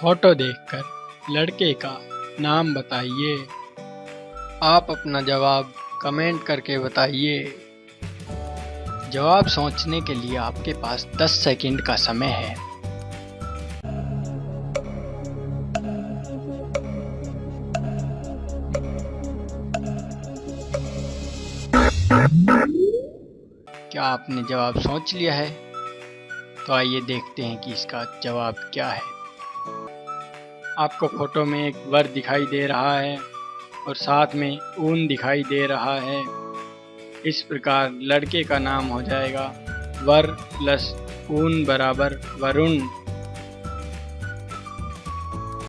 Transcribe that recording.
Photo देखकर लड़के का नाम बताइए। आप अपना जवाब कमेंट करके बताइए। जवाब सोचने के लिए आपके पास 10 सेकंड का समय है। क्या आपने जवाब सोच लिया है? तो आइए देखते हैं कि इसका जवाब क्या है। आपको फ़ोटो में एक वर दिखाई दे रहा है और साथ में ऊन दिखाई दे रहा है। इस प्रकार लड़के का नाम हो जाएगा वर प्लस ऊन बराबर वरुण।